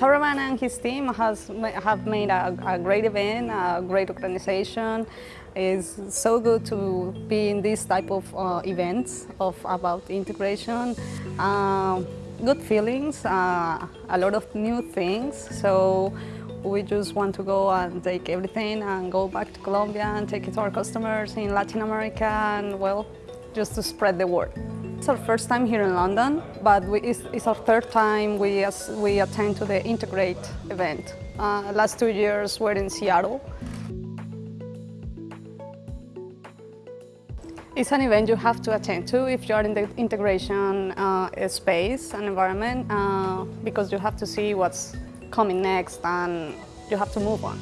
Saravana and his team has have made a, a, great event, a great organization. It's so good to be in this type of uh, events of about integration. Uh, good feelings, uh, a lot of new things. So we just want to go and take everything and go back to Colombia and take it to our customers in Latin America and well, just to spread the word. It's our first time here in London, but we, it's, it's, our third time we, we attend to the Integrate event. Uh, last two years we're in Seattle. It's an event you have to attend to if you're in the integration uh, space and environment uh, because you have to see what's coming next and you have to move on.